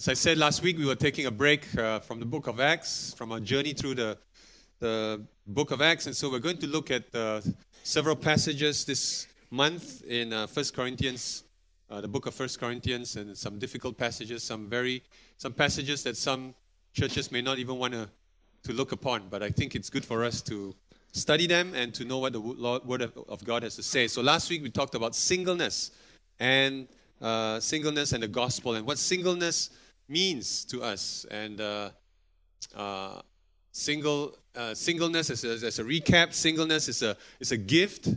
As I said last week, we were taking a break uh, from the book of Acts, from our journey through the, the book of Acts. And so we're going to look at uh, several passages this month in uh, 1 Corinthians, uh, the book of 1 Corinthians, and some difficult passages, some very, some passages that some churches may not even want to, to look upon. But I think it's good for us to study them and to know what the Word of God has to say. So last week we talked about singleness and uh, singleness and the gospel and what singleness means to us. And uh, uh, single uh, singleness, as a, as a, recap, singleness is a is a gift,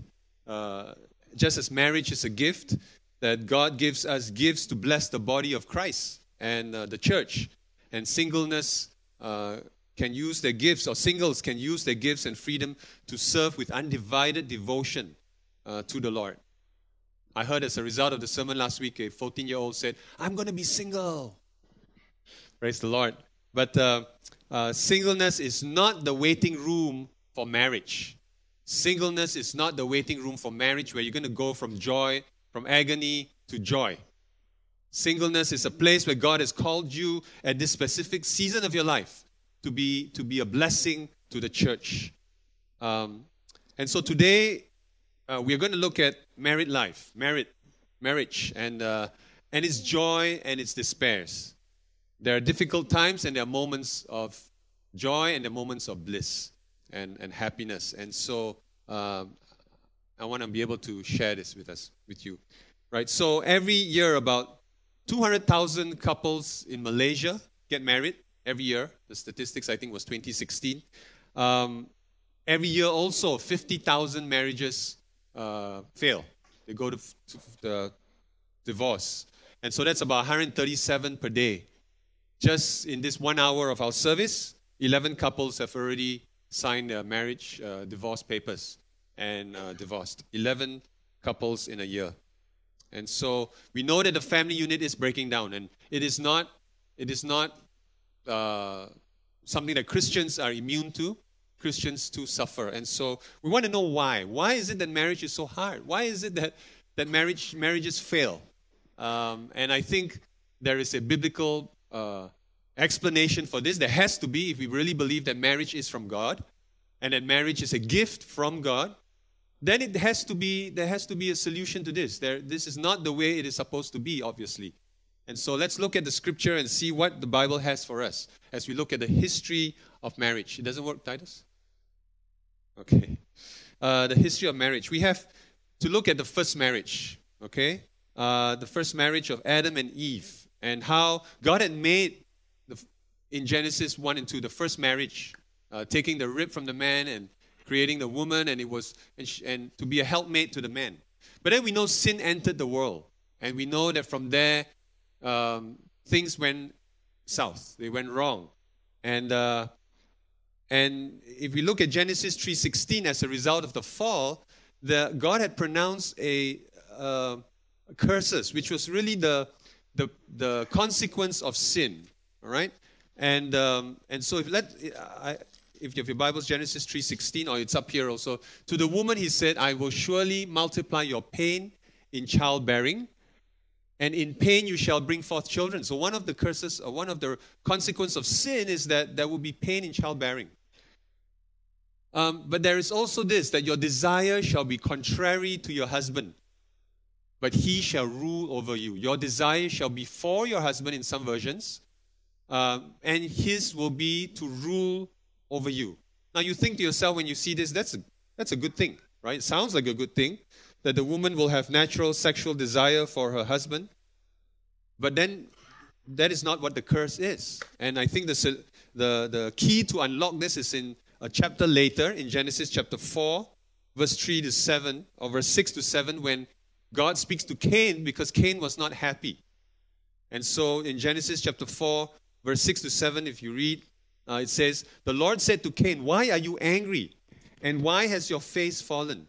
uh, just as marriage is a gift that God gives us gifts to bless the body of Christ and uh, the church. And singleness uh, can use their gifts, or singles can use their gifts and freedom to serve with undivided devotion to the Lord. I heard as a result of the sermon last week, a 14 year old said, I'm going to be single. Praise the Lord. But uh, uh, singleness is not the waiting room for marriage. Singleness is not the waiting room for marriage where you're going to go from joy, from agony to joy. Singleness is a place where God has called you at this specific season of your life to be, to be a blessing to the church. Um, and so today, uh, we're going to look at married life, married, marriage, and, uh, and its joy and its despairs. There are difficult times and there are moments of joy and there are moments of bliss and, and happiness. And so uh, I want to be able to share this with us, with you. Right? So every year, about 200,000 couples in Malaysia get married every year. The statistics, I think, was 2016. Um, every year, also, 50,000 marriages uh, fail. They go to, to the divorce. And so that's about 137 per day. Just in this one hour of our service, 11 couples have already signed their marriage uh, divorce papers and uh, divorced. 11 couples in a year. And so we know that the family unit is breaking down, and it is not, it is not uh, something that Christians are immune to. Christians too suffer. And so we want to know why. Why is it that marriage is so hard? Why is it that, that marriage, marriages fail? Um, and I think there is a biblical uh, explanation for this. There has to be, if we really believe that marriage is from God and that marriage is a gift from God, then it has to be, there has to be a solution to this. There, this is not the way it is supposed to be, obviously. And so let's look at the scripture and see what the Bible has for us as we look at the history of marriage. It doesn't work, Titus? Okay. Uh, the history of marriage. We have to look at the first marriage, okay? Uh, the first marriage of Adam and Eve and how God had made the, in Genesis 1 and 2 the first marriage, uh, taking the rib from the man and creating the woman, and it was and, sh- and to be a helpmate to the man. But then we know sin entered the world, and we know that from there um, things went south. They went wrong, and uh, and if we look at Genesis 3:16, as a result of the fall, the God had pronounced a uh, curses, which was really the the, the consequence of sin. All right? And, um, and so if, let, I, if your Bibles, Genesis 3.16, or it's up here also. To the woman he said, I will surely multiply your pain in childbearing, and in pain you shall bring forth children. So one of the curses, or one of the consequences of sin is that there will be pain in childbearing. Um, but there is also this, that your desire shall be contrary to your husband but he shall rule over you. Your desire shall be for your husband in some versions, uh, and his will be to rule over you. Now you think to yourself when you see this, that's a, that's a good thing, right? It sounds like a good thing that the woman will have natural sexual desire for her husband, but then that is not what the curse is. And I think the, the, the key to unlock this is in a chapter later, in Genesis chapter 4, verse 3 to 7, or verse 6 to 7, when God speaks to Cain because Cain was not happy. And so in Genesis chapter 4, verse 6 to 7, if you read, uh, it says, The Lord said to Cain, Why are you angry? And why has your face fallen?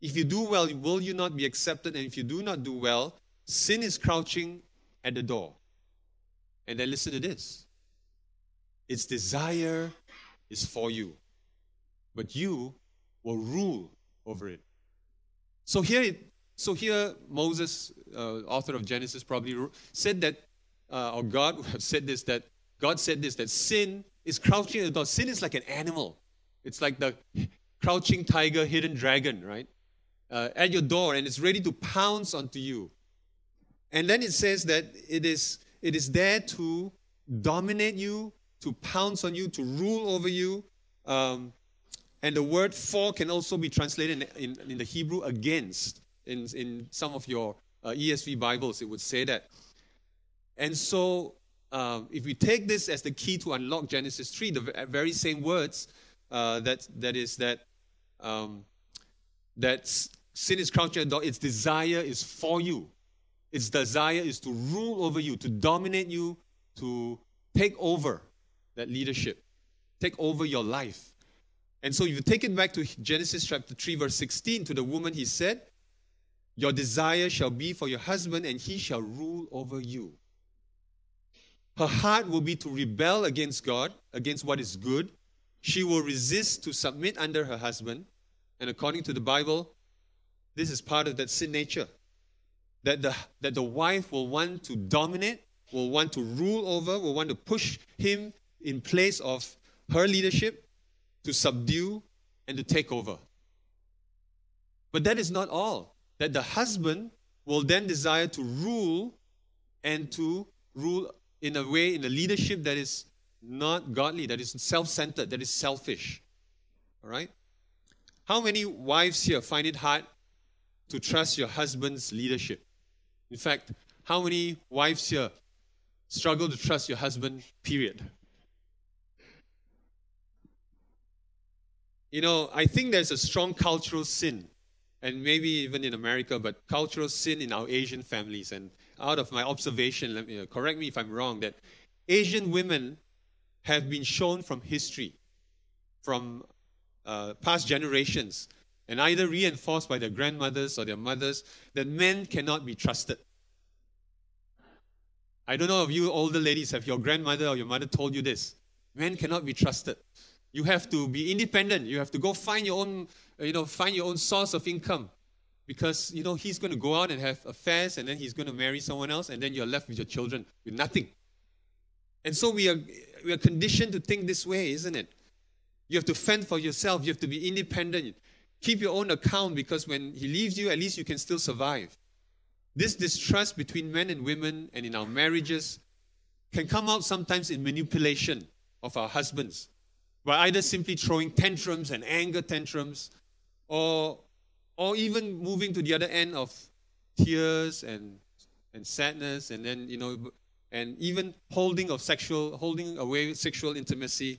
If you do well, will you not be accepted? And if you do not do well, sin is crouching at the door. And then listen to this its desire is for you, but you will rule over it. So here it so here, Moses, uh, author of Genesis, probably said that uh, or God said this that God said this that sin is crouching at the door. Sin is like an animal. It's like the crouching tiger, hidden dragon, right? Uh, at your door, and it's ready to pounce onto you. And then it says that it is it is there to dominate you, to pounce on you, to rule over you. Um, and the word for can also be translated in, in, in the Hebrew against. In, in some of your uh, ESV Bibles, it would say that. And so, um, if we take this as the key to unlock Genesis 3, the very same words, uh, that, that is that, um, that sin is crouching at the door, its desire is for you. Its desire is to rule over you, to dominate you, to take over that leadership, take over your life. And so, if you take it back to Genesis chapter 3, verse 16, to the woman, he said, Your desire shall be for your husband, and he shall rule over you. Her heart will be to rebel against God, against what is good. She will resist to submit under her husband. And according to the Bible, this is part of that sin nature. That the, that the wife will want to dominate, will want to rule over, will want to push him in place of her leadership to subdue and to take over. But that is not all. That the husband will then desire to rule and to rule in a way, in a leadership that is not godly, that is self centered, that is selfish. All right? How many wives here find it hard to trust your husband's leadership? In fact, how many wives here struggle to trust your husband, period? You know, I think there's a strong cultural sin, and maybe even in America, but cultural sin in our Asian families. And out of my observation, let me, uh, correct me if I'm wrong, that Asian women have been shown from history, from uh, past generations, and either reinforced by their grandmothers or their mothers, that men cannot be trusted. I don't know if you older ladies have your grandmother or your mother told you this. Men cannot be trusted. You have to be independent. You have to go find your own, uh, you know, find your own source of income. Because you know he's going to go out and have affairs and then he's going to marry someone else and then you're left with your children with nothing. And so we are we are conditioned to think this way isn't it? You have to fend for yourself. You have to be independent. Keep your own account because when he leaves you at least you can still survive. This distrust between men and women and in our marriages can come out sometimes in manipulation of our husbands by either simply throwing tantrums and anger tantrums or or even moving to the other end of tears and and sadness and then you know and even holding of sexual holding away sexual intimacy.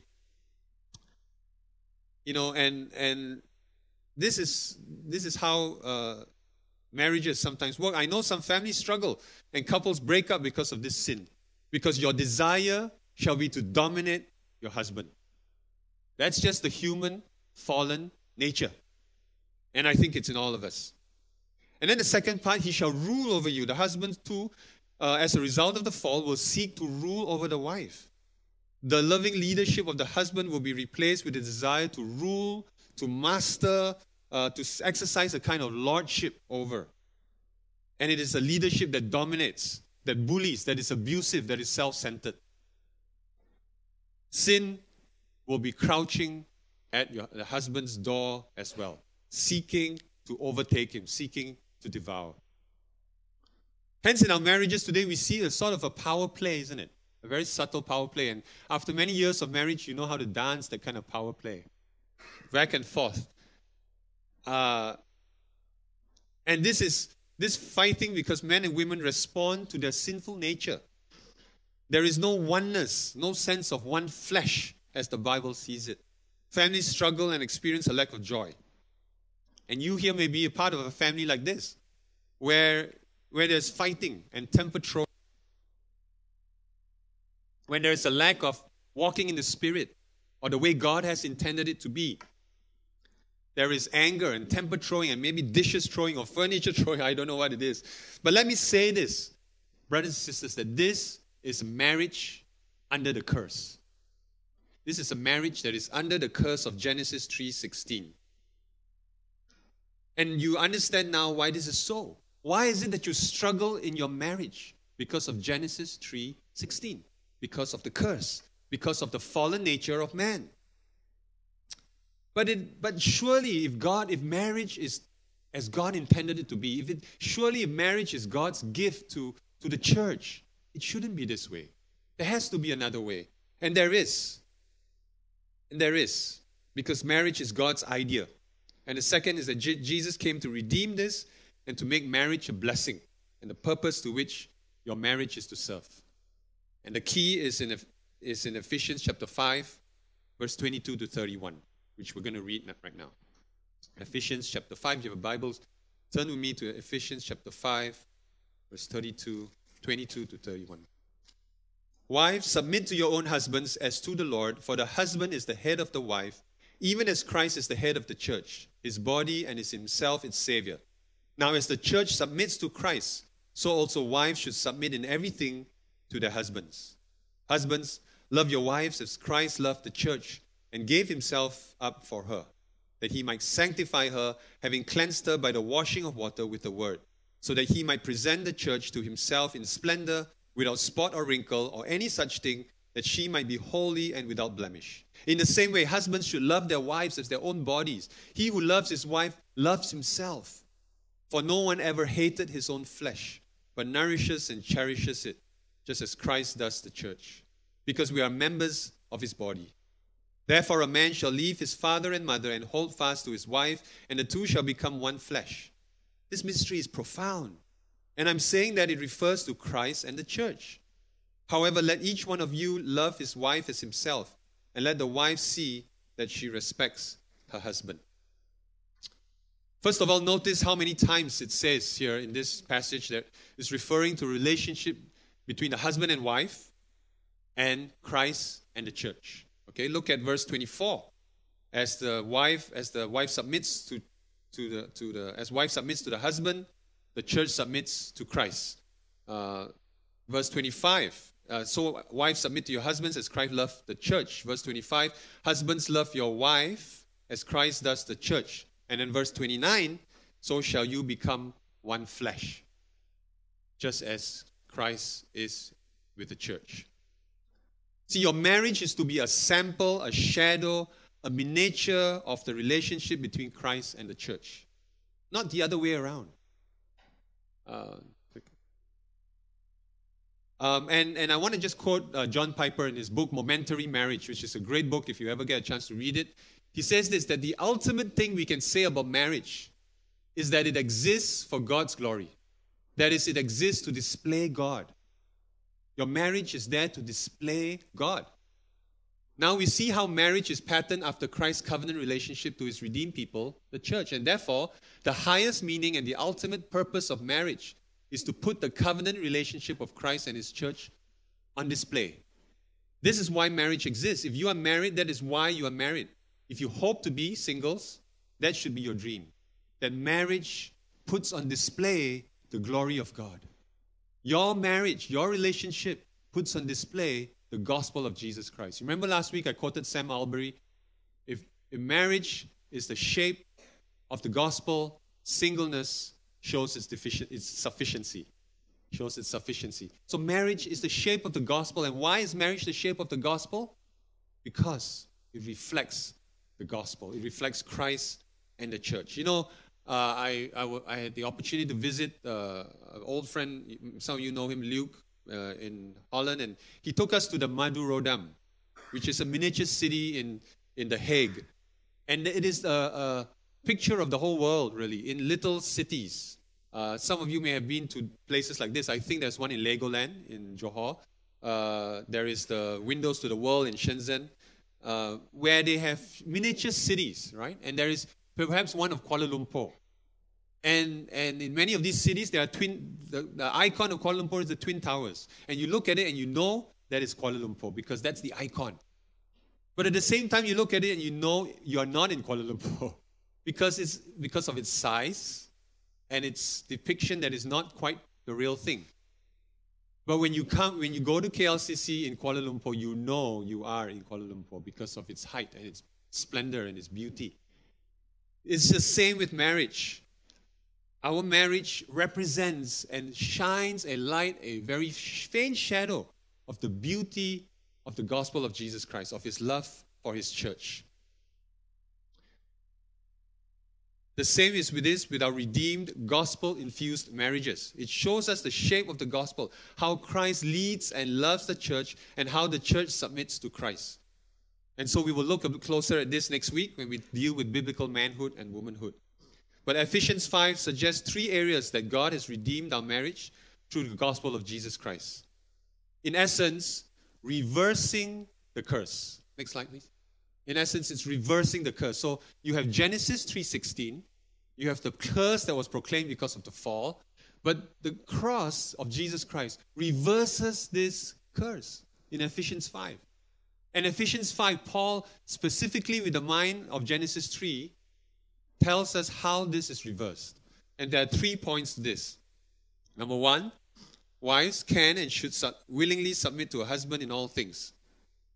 You know and and this is this is how uh, marriages sometimes work. I know some families struggle and couples break up because of this sin because your desire shall be to dominate your husband that's just the human fallen nature and I think it's in all of us. And then the second part, he shall rule over you. The husband, too, uh, as a result of the fall, will seek to rule over the wife. The loving leadership of the husband will be replaced with a desire to rule, to master, uh, to exercise a kind of lordship over. And it is a leadership that dominates, that bullies, that is abusive, that is self centered. Sin will be crouching at your, the husband's door as well seeking to overtake him, seeking to devour. Hence, in our marriages today, we see a sort of a power play, isn't it? A very subtle power play. And after many years of marriage, you know how to dance that kind of power play. Back and forth. Uh, and this is this fighting because men and women respond to their sinful nature. There is no oneness, no sense of one flesh as the Bible sees it. Families struggle and experience a lack of joy. And you here may be a part of a family like this, where, where there's fighting and temper throwing, when there's a lack of walking in the Spirit or the way God has intended it to be. There is anger and temper throwing and maybe dishes throwing or furniture throwing. I don't know what it is. But let me say this, brothers and sisters, that this is marriage under the curse. This is a marriage that is under the curse of Genesis 3:16. And you understand now why this is so. Why is it that you struggle in your marriage? because of Genesis 3:16, because of the curse, because of the fallen nature of man. But it, but surely if God, if marriage is as God intended it to be, if it surely if marriage is God's gift to, to the church, it shouldn't be this way. There has to be another way. And there is. And there is. Because marriage is God's idea. And the second is that J- Jesus came to redeem this and to make marriage a blessing and the purpose to which your marriage is to serve. And the key is in, is in Ephesians chapter 5, verse 22 to 31, which we're going to read right now. Ephesians chapter 5, you have a Bible, turn with me to Ephesians chapter 5, verse 32, 22 to 31. Wives, submit to your own husbands as to the Lord, for the husband is the head of the wife, even as Christ is the head of the church, his body, and is himself its Savior. Now, as the church submits to Christ, so also wives should submit in everything to their husbands. Husbands, love your wives as Christ loved the church and gave himself up for her, that he might sanctify her, having cleansed her by the washing of water with the word, so that he might present the church to himself in splendor without spot or wrinkle or any such thing, that she might be holy and without blemish. In the same way, husbands should love their wives as their own bodies. He who loves his wife loves himself. For no one ever hated his own flesh, but nourishes and cherishes it, just as Christ does the church, because we are members of his body. Therefore, a man shall leave his father and mother and hold fast to his wife, and the two shall become one flesh. This mystery is profound. And I'm saying that it refers to Christ and the church. However, let each one of you love his wife as himself, and let the wife see that she respects her husband. First of all, notice how many times it says here in this passage that is referring to relationship between the husband and wife and Christ and the church. Okay, look at verse 24. As the wife, as the wife submits to, to the to the as wife submits to the husband, the church submits to Christ. Uh, verse 25. Uh, so, wives, submit to your husbands as Christ loved the church. Verse 25. Husbands, love your wife as Christ does the church. And then verse 29. So shall you become one flesh, just as Christ is with the church. See, your marriage is to be a sample, a shadow, a miniature of the relationship between Christ and the church, not the other way around. Um, and, and I want to just quote uh, John Piper in his book, Momentary Marriage, which is a great book if you ever get a chance to read it. He says this that the ultimate thing we can say about marriage is that it exists for God's glory. That is, it exists to display God. Your marriage is there to display God. Now we see how marriage is patterned after Christ's covenant relationship to his redeemed people, the church. And therefore, the highest meaning and the ultimate purpose of marriage is to put the covenant relationship of Christ and his church on display. This is why marriage exists. If you are married, that is why you are married. If you hope to be singles, that should be your dream. That marriage puts on display the glory of God. Your marriage, your relationship puts on display the gospel of Jesus Christ. Remember last week I quoted Sam Allberry If, if marriage is the shape of the gospel, singleness shows its, deficient, its sufficiency. Shows its sufficiency. So marriage is the shape of the gospel. And why is marriage the shape of the gospel? Because it reflects the gospel. It reflects Christ and the church. You know, uh, I, I, w- I had the opportunity to visit uh, an old friend, some of you know him, Luke, uh, in Holland, and he took us to the Madurodam, which is a miniature city in, in The Hague. And it is a, a picture of the whole world, really, in little cities. Uh, some of you may have been to places like this. I think there's one in Legoland in Johor. Uh, there is the Windows to the World in Shenzhen, uh, where they have miniature cities, right? And there is perhaps one of Kuala Lumpur. And, and in many of these cities, there are twin, the, the icon of Kuala Lumpur is the Twin Towers. And you look at it and you know that is Kuala Lumpur because that's the icon. But at the same time, you look at it and you know you are not in Kuala Lumpur because, it's, because of its size and its depiction that is not quite the real thing. But when you come, when you go to KLCC in Kuala Lumpur, you know you are in Kuala Lumpur because of its height and its splendor and its beauty. It's the same with marriage. Our marriage represents and shines a light, a very faint shadow of the beauty of the gospel of Jesus Christ, of his love for his church. The same is with this, with our redeemed, gospel infused marriages. It shows us the shape of the gospel, how Christ leads and loves the church, and how the church submits to Christ. And so we will look a bit closer at this next week when we deal with biblical manhood and womanhood. But Ephesians 5 suggests three areas that God has redeemed our marriage through the gospel of Jesus Christ. In essence, reversing the curse. Next slide, please. In essence, it's reversing the curse. So you have Genesis 3:16, you have the curse that was proclaimed because of the fall, but the cross of Jesus Christ reverses this curse in Ephesians 5. And Ephesians 5, Paul, specifically with the mind of Genesis 3, tells us how this is reversed. And there are three points to this. Number one, wives can and should willingly submit to a husband in all things.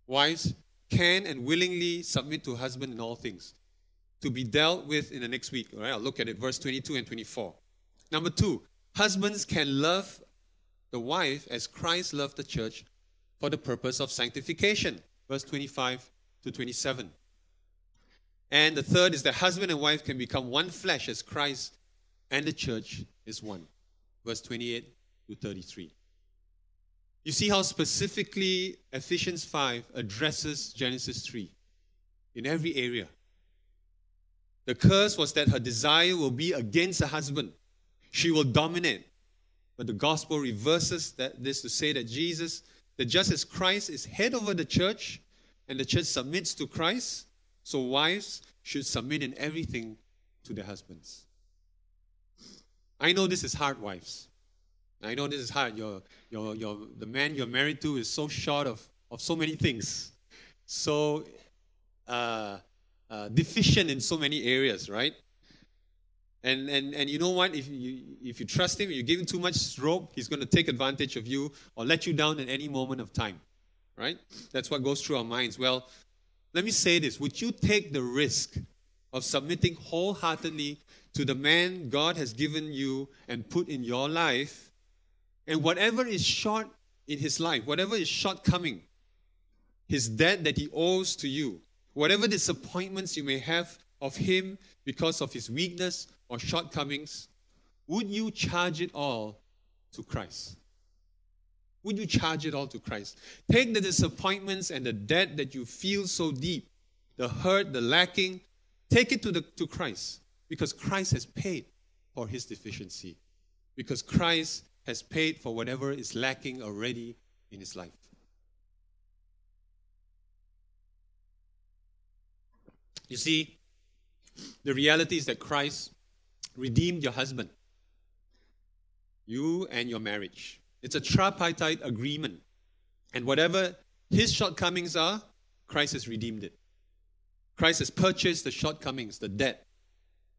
Wives can and willingly submit to a husband in all things. To be dealt with in the next week. All right, I'll look at it, verse 22 and 24. Number two, husbands can love the wife as Christ loved the church for the purpose of sanctification. Verse 25 to 27. And the third is that husband and wife can become one flesh as Christ and the church is one. Verse 28 to 33. You see how specifically Ephesians 5 addresses Genesis 3 in every area. The curse was that her desire will be against her husband. She will dominate. But the gospel reverses that, this to say that Jesus, that just as Christ is head over the church and the church submits to Christ, so wives should submit in everything to their husbands. I know this is hard, wives. I know this is hard. Your, your, your, the man you're married to is so short of, of so many things, so uh, uh, deficient in so many areas, right? And, and, and you know what? If you, if you trust him, you give him too much rope, he's going to take advantage of you or let you down at any moment of time, right? That's what goes through our minds. Well, let me say this Would you take the risk of submitting wholeheartedly to the man God has given you and put in your life? And whatever is short in his life, whatever is shortcoming, his debt that he owes to you, whatever disappointments you may have of him because of his weakness or shortcomings, would you charge it all to Christ? Would you charge it all to Christ? Take the disappointments and the debt that you feel so deep, the hurt, the lacking, take it to, the, to Christ because Christ has paid for his deficiency. Because Christ has paid for whatever is lacking already in his life. You see, the reality is that Christ redeemed your husband, you and your marriage. It's a tripartite agreement. And whatever his shortcomings are, Christ has redeemed it. Christ has purchased the shortcomings, the debt.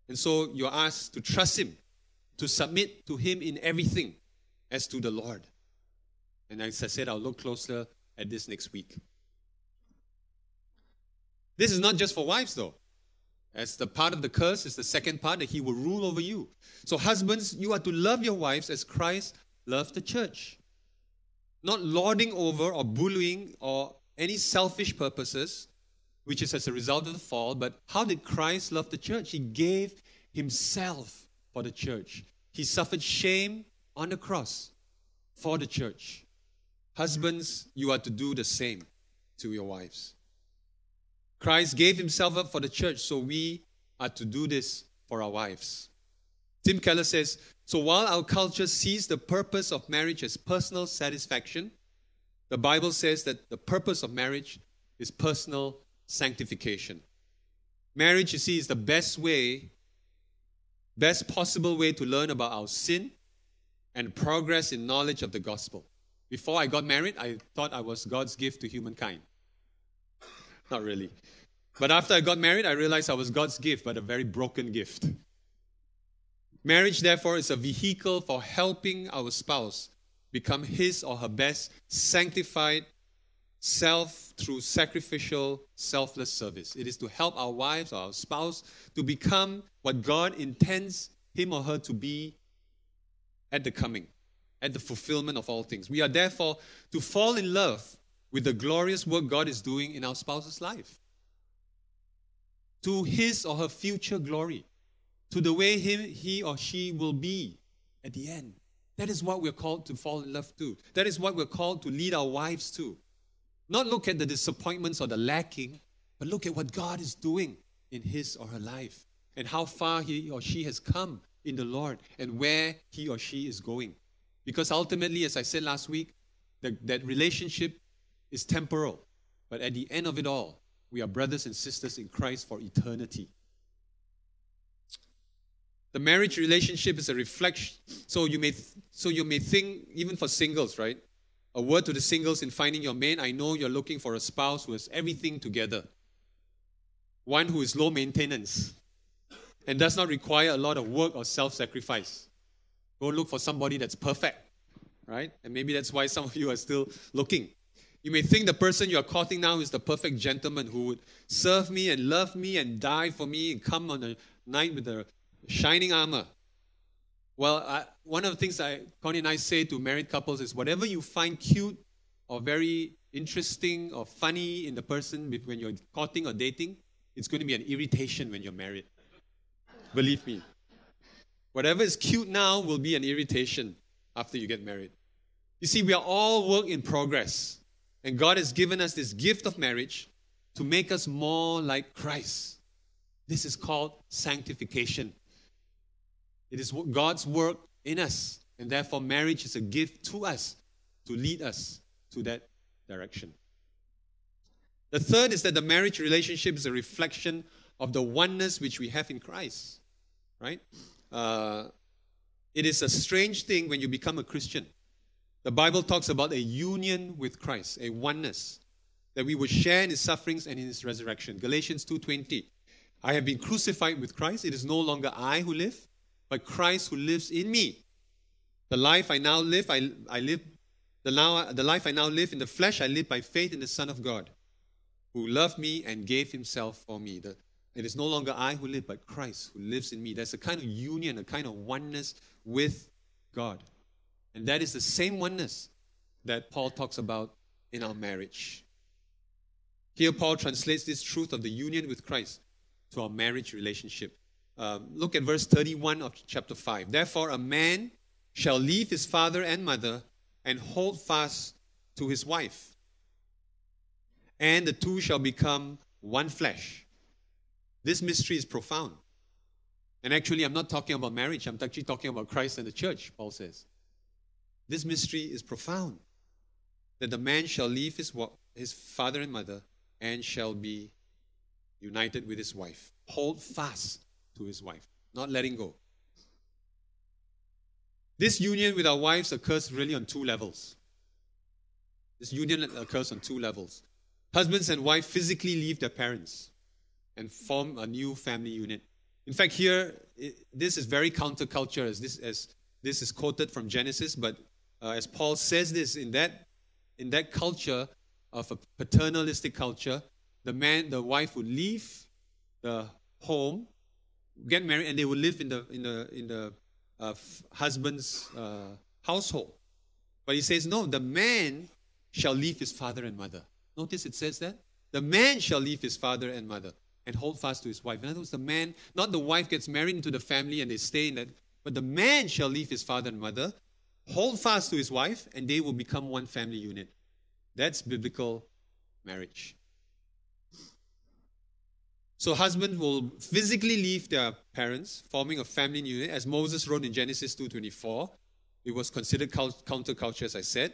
And so you're asked to trust him, to submit to him in everything as to the Lord. And as I said, I'll look closer at this next week. This is not just for wives, though. As the part of the curse is the second part that he will rule over you. So, husbands, you are to love your wives as Christ loved the church. Not lording over or bullying or any selfish purposes, which is as a result of the fall, but how did Christ love the church? He gave himself for the church. He suffered shame on the cross for the church. Husbands, you are to do the same to your wives. Christ gave himself up for the church, so we are to do this for our wives. Tim Keller says So while our culture sees the purpose of marriage as personal satisfaction, the Bible says that the purpose of marriage is personal sanctification. Marriage, you see, is the best way, best possible way to learn about our sin and progress in knowledge of the gospel. Before I got married, I thought I was God's gift to humankind. Not really. But after I got married, I realized I was God's gift, but a very broken gift. Marriage, therefore, is a vehicle for helping our spouse become his or her best sanctified self through sacrificial, selfless service. It is to help our wives or our spouse to become what God intends him or her to be at the coming, at the fulfillment of all things. We are therefore to fall in love with the glorious work God is doing in our spouse's life, to his or her future glory, to the way him, he or she will be at the end. That is what we're called to fall in love to. That is what we're called to lead our wives to. Not look at the disappointments or the lacking, but look at what God is doing in his or her life and how far he or she has come in the Lord and where he or she is going. Because ultimately, as I said last week, the, that relationship is temporal. But at the end of it all, we are brothers and sisters in Christ for eternity. The marriage relationship is a reflection. So you may, so you may think, even for singles, right? A word to the singles in finding your mate. I know you're looking for a spouse who has everything together, one who is low maintenance, and does not require a lot of work or self sacrifice. Go look for somebody that's perfect, right? And maybe that's why some of you are still looking. You may think the person you are courting now is the perfect gentleman who would serve me and love me and die for me and come on a night with a shining armor. Well, I, one of the things I, Connie and I say to married couples is whatever you find cute or very interesting or funny in the person when you're courting or dating, it's going to be an irritation when you're married. Believe me. Whatever is cute now will be an irritation after you get married. You see, we are all work in progress. And God has given us this gift of marriage to make us more like Christ. This is called sanctification. It is God's work in us. And therefore, marriage is a gift to us to lead us to that direction. The third is that the marriage relationship is a reflection of the oneness which we have in Christ. Right? Uh, it is a strange thing when you become a Christian. The Bible talks about a union with Christ, a oneness, that we would share in his sufferings and in his resurrection. Galatians 2:20. I have been crucified with Christ. It is no longer I who live, but Christ who lives in me. The life I now live, I, I live the, now, the life I now live in the flesh, I live by faith in the Son of God, who loved me and gave himself for me. The, it is no longer I who live, but Christ who lives in me. There's a kind of union, a kind of oneness with God. And that is the same oneness that Paul talks about in our marriage. Here, Paul translates this truth of the union with Christ to our marriage relationship. Um, look at verse 31 of chapter 5. Therefore, a man shall leave his father and mother and hold fast to his wife, and the two shall become one flesh. This mystery is profound. And actually, I'm not talking about marriage, I'm actually talking about Christ and the church, Paul says. This mystery is profound that the man shall leave his, his father and mother and shall be united with his wife. Hold fast to his wife, not letting go. This union with our wives occurs really on two levels. This union occurs on two levels. Husbands and wife physically leave their parents and form a new family unit. In fact, here, it, this is very counterculture as this, as this is quoted from Genesis, but uh, as Paul says this, in that, in that culture of a paternalistic culture, the man, the wife would leave the home get married and they will live in the in the in the uh, husband's uh, household. But he says, no, the man shall leave his father and mother. Notice it says that the man shall leave his father and mother and hold fast to his wife. In other words, the man, not the wife gets married into the family and they stay in that, but the man shall leave his father and mother, hold fast to his wife, and they will become one family unit. That's biblical marriage. So husbands will physically leave their parents, forming a family unit, as Moses wrote in Genesis 2.24. It was considered counterculture, as I said.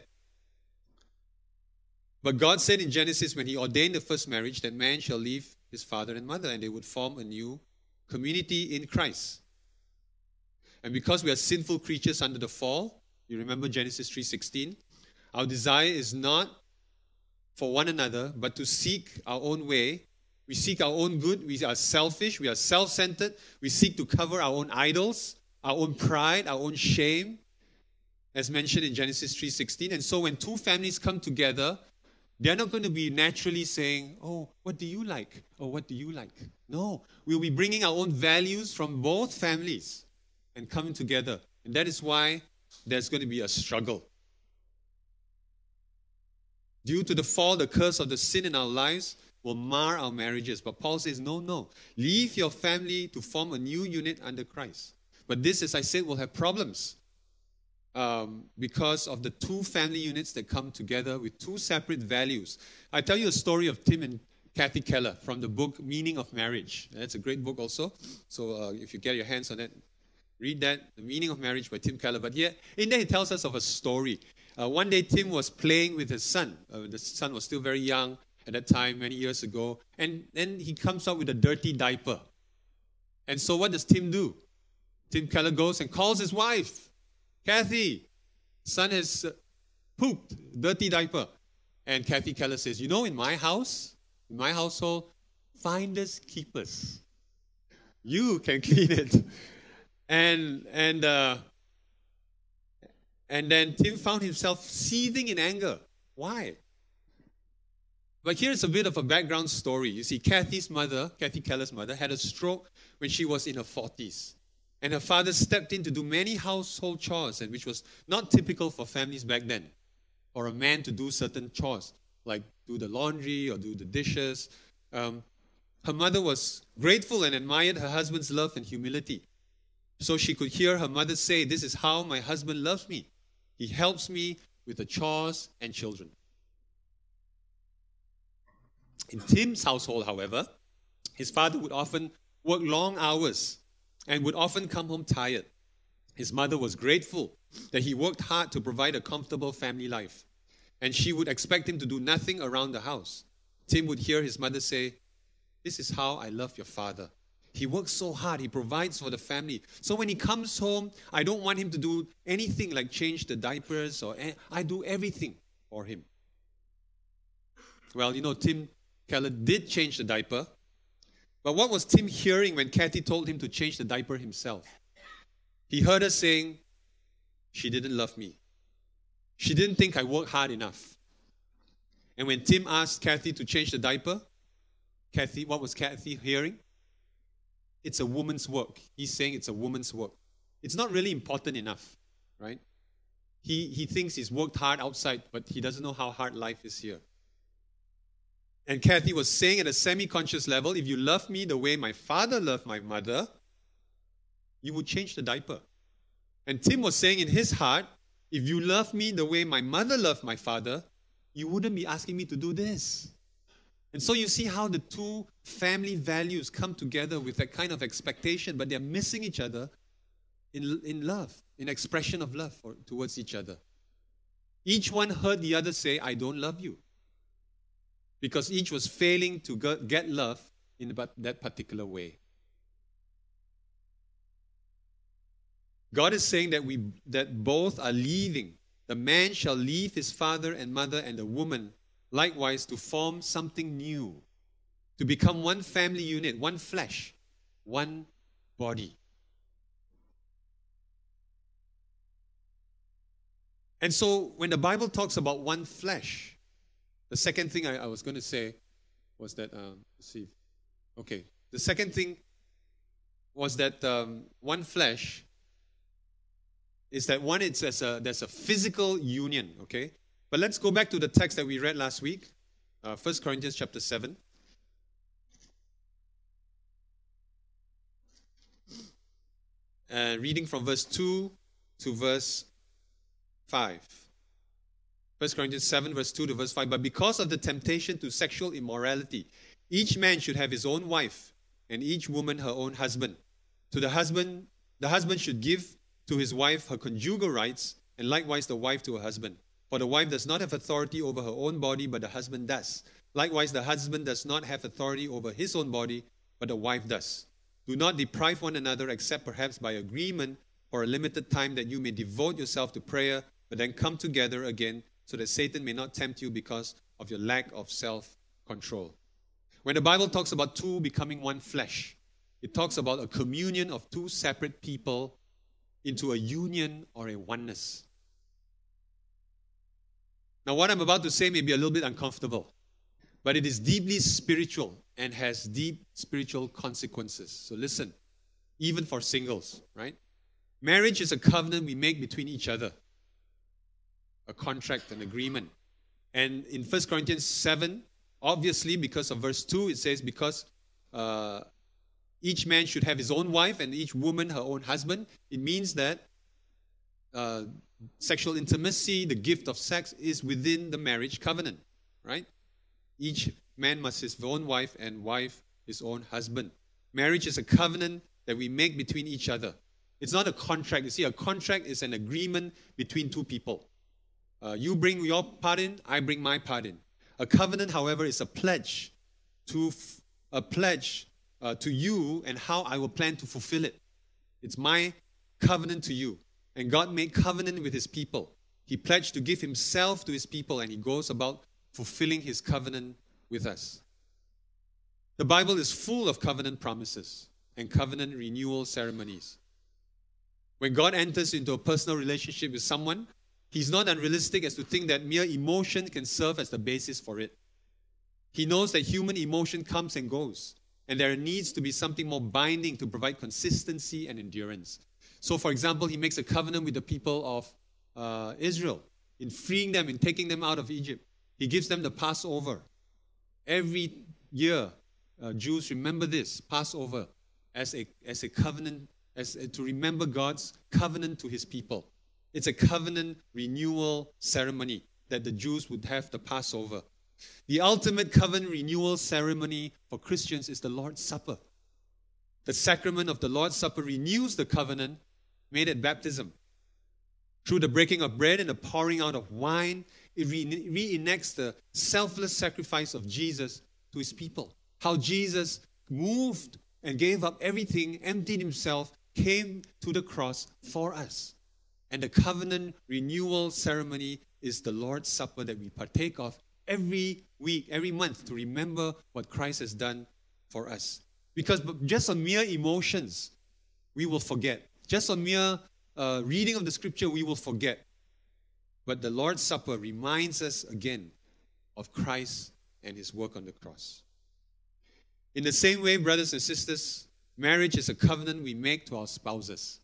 But God said in Genesis, when He ordained the first marriage, that man shall leave his father and mother, and they would form a new community in Christ. And because we are sinful creatures under the fall, you remember Genesis 3:16, our desire is not for one another, but to seek our own way we seek our own good. We are selfish. We are self centered. We seek to cover our own idols, our own pride, our own shame, as mentioned in Genesis 3:16. And so when two families come together, they're not going to be naturally saying, "Oh, what do you like?" or "What do you like?" No, we'll be bringing our own values from both families and coming together. And that is why there's going to be a struggle. Due to the fall, the curse of the sin in our lives will mar our marriages. But Paul says, no, no. Leave your family to form a new unit under Christ. But this, as I said, will have problems um, because of the two family units that come together with two separate values. I tell you a story of Tim and Kathy Keller from the book Meaning of Marriage. That's a great book also. So uh, if you get your hands on it, read that, The Meaning of Marriage by Tim Keller. But yeah, in there he tells us of a story. Uh, one day Tim was playing with his son. Uh, the son was still very young at that time, many years ago. And then he comes up with a dirty diaper. And so what does Tim do? Tim Keller goes and calls his wife. Kathy, son has uh, pooped, dirty diaper. And Kathy Keller says, You know, in my house, in my household, finders keepers. You can clean it. And, and, uh, and then Tim found himself seething in anger. Why? But here's a bit of a background story. You see, Kathy's mother, Kathy Keller's mother, had a stroke when she was in her 40s. And her father stepped in to do many household chores, and which was not typical for families back then, for a man to do certain chores, like do the laundry or do the dishes. Um, her mother was grateful and admired her husband's love and humility. So she could hear her mother say, This is how my husband loves me. He helps me with the chores and children. In Tim's household, however, his father would often work long hours and would often come home tired. His mother was grateful that he worked hard to provide a comfortable family life, and she would expect him to do nothing around the house. Tim would hear his mother say, This is how I love your father. He works so hard, he provides for the family. So when he comes home, I don't want him to do anything like change the diapers or I do everything for him. Well, you know, Tim Keller did change the diaper but what was Tim hearing when Kathy told him to change the diaper himself? He heard her saying, She didn't love me. She didn't think I worked hard enough. And when Tim asked Kathy to change the diaper, Kathy, what was Kathy hearing? It's a woman's work. He's saying it's a woman's work. It's not really important enough, right? He, he thinks he's worked hard outside, but he doesn't know how hard life is here. And Kathy was saying at a semi conscious level if you love me the way my father loved my mother, you would change the diaper. And Tim was saying in his heart, if you love me the way my mother loved my father, you wouldn't be asking me to do this. And so you see how the two family values come together with that kind of expectation, but they're missing each other in, in love, in expression of love for, towards each other. Each one heard the other say, I don't love you because each was failing to get love in that particular way. God is saying that we that both are leaving. The man shall leave his father and mother, and the woman likewise to form something new, to become one family unit, one flesh, one body. And so when the Bible talks about one flesh, the second thing I, I was going to say was that, um, see. Okay. The second thing was that um, one flesh is that one, it's as a, there's a physical union, okay? But let's go back to the text that we read last week, uh, 1 Corinthians chapter 7. Uh, reading from verse 2 to verse 5. 1 Corinthians 7, verse 2 to verse 5. But because of the temptation to sexual immorality, each man should have his own wife, and each woman her own husband. To the husband, the husband should give to his wife her conjugal rights, and likewise the wife to her husband. For the wife does not have authority over her own body, but the husband does. Likewise, the husband does not have authority over his own body, but the wife does. Do not deprive one another, except perhaps by agreement for a limited time, that you may devote yourself to prayer, but then come together again so that Satan may not tempt you because of your lack of self control. When the Bible talks about two becoming one flesh, it talks about a communion of two separate people into a union or a oneness. Now, what I'm about to say may be a little bit uncomfortable, but it is deeply spiritual and has deep spiritual consequences. So, listen, even for singles, right? Marriage is a covenant we make between each other, a contract, an agreement. And in 1 Corinthians 7, obviously, because of verse 2, it says, Because uh, each man should have his own wife and each woman her own husband. It means that uh, sexual intimacy, the gift of sex, is within the marriage covenant, right? Each man must his own wife and wife his own husband. Marriage is a covenant that we make between each other. It's not a contract. You see, a contract is an agreement between two people. Uh, you bring your part in, I bring my part in. A covenant, however, is a pledge to f- a pledge uh, to you and how I will plan to fulfill it. It's my covenant to you. And God made covenant with his people. He pledged to give himself to his people, and he goes about fulfilling his covenant with us. The Bible is full of covenant promises and covenant renewal ceremonies. When God enters into a personal relationship with someone, he's not unrealistic as to think that mere emotion can serve as the basis for it. He knows that human emotion comes and goes, and there needs to be something more binding to provide consistency and endurance. So, for example, he makes a covenant with the people of uh, Israel in freeing them, in taking them out of Egypt. He gives them the Passover. Every year, uh, Jews remember this Passover as a, as a covenant as to remember God's covenant to his people. It's a covenant renewal ceremony that the Jews would have the Passover. The ultimate covenant renewal ceremony for Christians is the Lord's Supper. The sacrament of the Lord's Supper renews the covenant made at baptism. Through the breaking of bread and the pouring out of wine, it re- reenacts the selfless sacrifice of Jesus to his people. How Jesus moved and gave up everything, emptied himself, came to the cross for us. And the covenant renewal ceremony is the Lord's Supper that we partake of every week, every month to remember what Christ has done for us. Because just on mere emotions, we will forget. Just on mere uh, reading of the scripture, we will forget. But the Lord's Supper reminds us again of Christ and his work on the cross. In the same way, brothers and sisters, Marriage is a covenant we make to our spouses.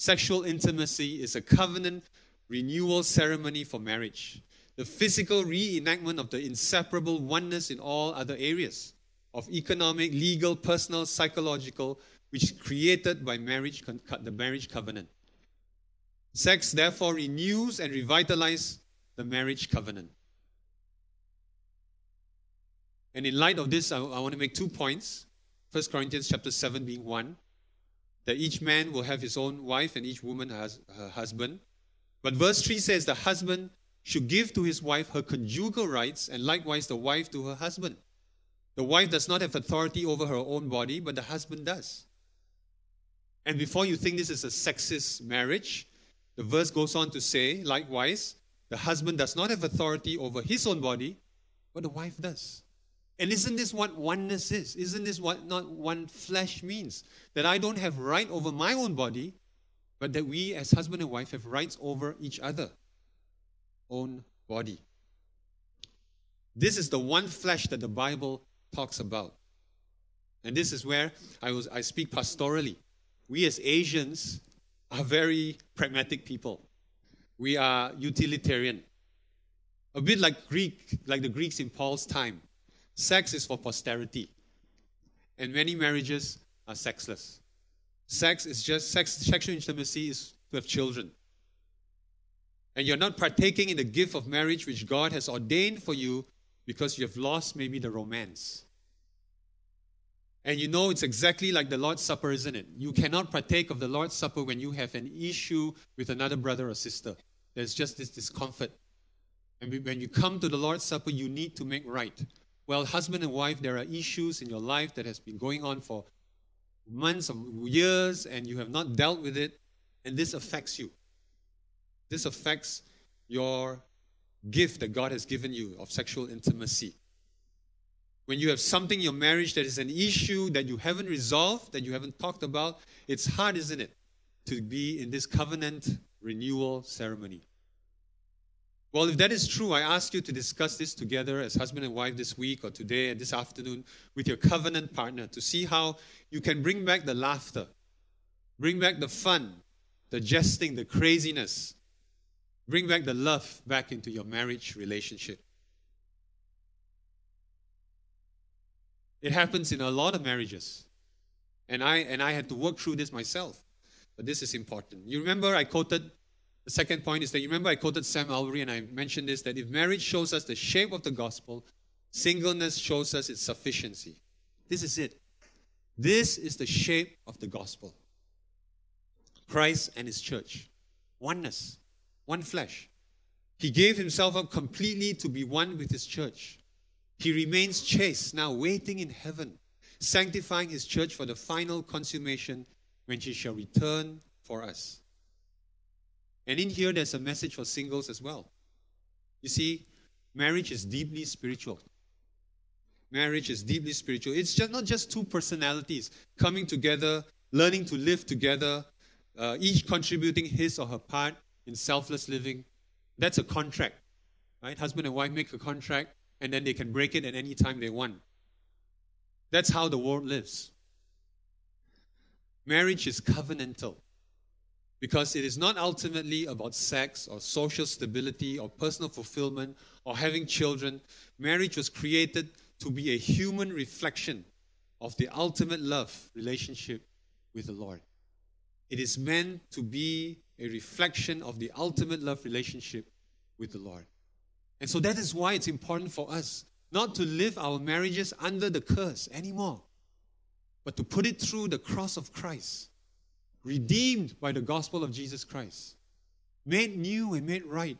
Sexual intimacy is a covenant renewal ceremony for marriage. The physical reenactment of the inseparable oneness in all other areas of economic, legal, personal, psychological, which is created by marriage, the marriage covenant. Sex therefore renews and revitalizes the marriage covenant. And in light of this, I, I want to make two points. 1 Corinthians chapter 7 being one, that each man will have his own wife and each woman has her husband. But verse 3 says the husband should give to his wife her conjugal rights and likewise the wife to her husband. The wife does not have authority over her own body, but the husband does. And before you think this is a sexist marriage, the verse goes on to say, likewise, the husband does not have authority over his own body, but the wife does. And isn't this what oneness is? Isn't this what not one flesh means? That I don't have right over my own body, but that we as husband and wife have rights over each other own body. This is the one flesh that the Bible talks about. And this is where I, was, I speak pastorally. We as Asians are very pragmatic people. We are utilitarian. A bit like Greek, like the Greeks in Paul's time. Sex is for posterity. And many marriages are sexless. Sex is just sex, sexual intimacy is to have children. And you're not partaking in the gift of marriage which God has ordained for you because you have lost maybe the romance. And you know it's exactly like the Lord's Supper, isn't it? You cannot partake of the Lord's Supper when you have an issue with another brother or sister. There's just this discomfort. And when you come to the Lord's Supper, you need to make right. Well, husband and wife, there are issues in your life that has been going on for months or years and you have not dealt with it, and this affects you. This affects your gift that God has given you of sexual intimacy. When you have something in your marriage that is an issue that you haven't resolved, that you haven't talked about, it's hard, isn't it, to be in this covenant renewal ceremony. Well, if that is true, I ask you to discuss this together as husband and wife this week or today and this afternoon with your covenant partner to see how you can bring back the laughter, Bring back the fun, the jesting, the craziness. Bring back the love back into your marriage relationship. It happens in a lot of marriages. And I and I had to work through this myself. But this is important. You remember I quoted the second point is that you remember I quoted Sam Allberry and I mentioned this that if marriage shows us the shape of the gospel, singleness shows us its sufficiency. This is it. This is the shape of the gospel. Christ and his church. Oneness, one flesh. He gave himself up completely to be one with his church. He remains chaste, now waiting in heaven, sanctifying his church for the final consummation when he shall return for us. And in here, there's a message for singles as well. You see, marriage is deeply spiritual. Marriage is deeply spiritual. It's just not just two personalities coming together, learning to live together, uh, each contributing his or her part in selfless living. That's a contract, right? Husband and wife make a contract, and then they can break it at any time they want. That's how the world lives. Marriage is covenantal because it is not ultimately about sex or social stability or personal fulfillment or having children. Marriage was created to be a human reflection of the ultimate love relationship with the Lord. It is meant to be a reflection of the ultimate love relationship with the Lord. And so that is why it's important for us not to live our marriages under the curse anymore, but to put it through the cross of Christ, redeemed by the gospel of Jesus Christ, made new and made right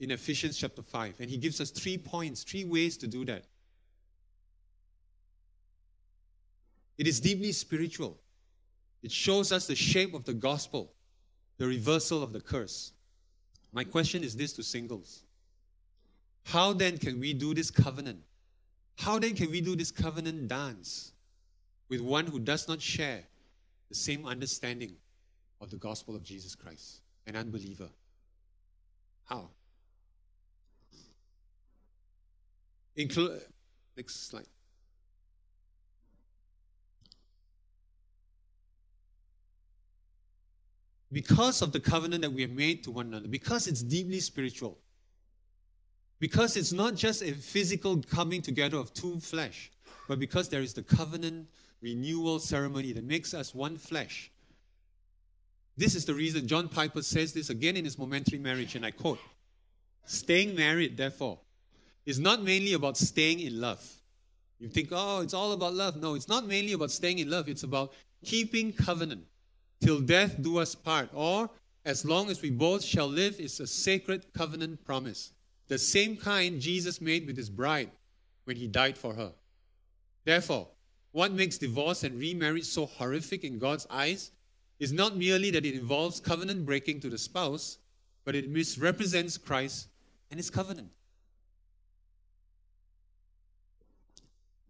in Ephesians chapter 5. And he gives us three points, three ways to do that. It is deeply spiritual. It shows us the shape of the gospel, the reversal of the curse. My question is this to singles How then can we do this covenant? How then can we do this covenant dance with one who does not share the same understanding of the gospel of Jesus Christ, an unbeliever? How? Include next slide. because of the covenant that we have made to one another, because it's deeply spiritual, because it's not just a physical coming together of two flesh, but because there is the covenant renewal ceremony that makes us one flesh. This is the reason John Piper says this again in his momentary marriage, and I quote Staying married, therefore, is not mainly about staying in love. You think, oh, it's all about love. No, it's not mainly about staying in love, it's about keeping covenant till death do us part, or as long as we both shall live is a sacred covenant promise, the same kind Jesus made with his bride when he died for her. Therefore, what makes divorce and remarriage so horrific in God's eyes is not merely that it involves covenant breaking to the spouse, but it misrepresents Christ and his covenant.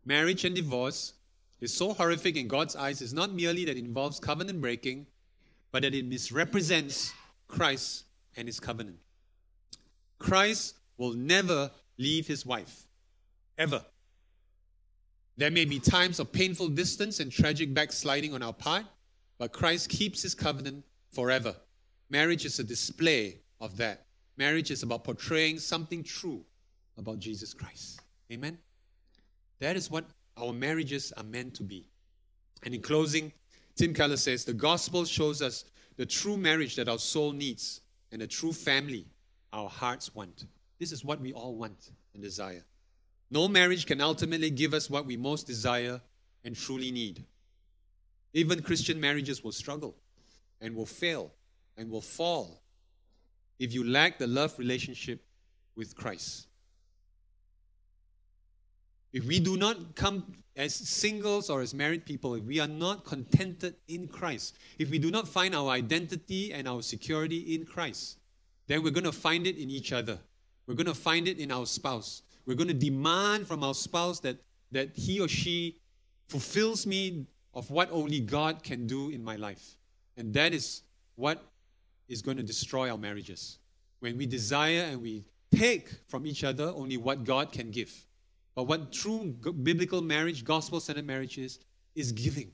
Marriage and divorce is so horrific in God's eyes is not merely that it involves covenant breaking, but that it misrepresents Christ and his covenant. Christ will never leave his wife, ever. There may be times of painful distance and tragic backsliding on our part, but Christ keeps his covenant forever. Marriage is a display of that. Marriage is about portraying something true about Jesus Christ. Amen? That is what our marriages are meant to be. And in closing, Tim Keller says the gospel shows us the true marriage that our soul needs and the true family our hearts want. This is what we all want and desire. No marriage can ultimately give us what we most desire and truly need. Even Christian marriages will struggle and will fail and will fall if you lack the love relationship with Christ. If we do not come as singles or as married people, if we are not contented in Christ, if we do not find our identity and our security in Christ, then we're going to find it in each other. We're going to find it in our spouse. We're going to demand from our spouse that, that he or she fulfills me of what only God can do in my life. And that is what is going to destroy our marriages. When we desire and we take from each other only what God can give. But what true biblical marriage, gospel centered marriage is, is giving,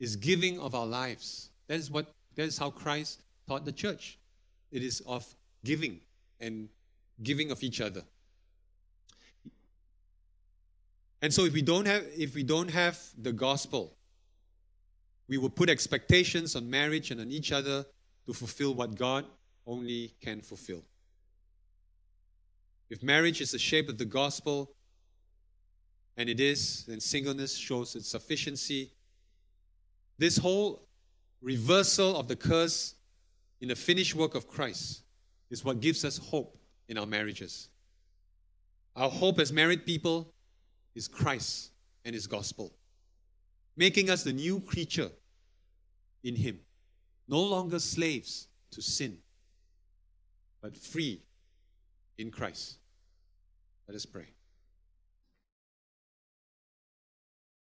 is giving of our lives That is what that is how Christ taught the church. It is of giving and giving of each other. And so if we don't have if we don't have the gospel, we will put expectations on marriage and on each other to fulfill what God only can fulfill. If marriage is the shape of the gospel, and it is, then singleness shows its sufficiency. This whole reversal of the curse in the finished work of Christ is what gives us hope in our marriages. Our hope as married people is Christ and His gospel, making us the new creature in Him, no longer slaves to sin, but free in Christ. Let us pray.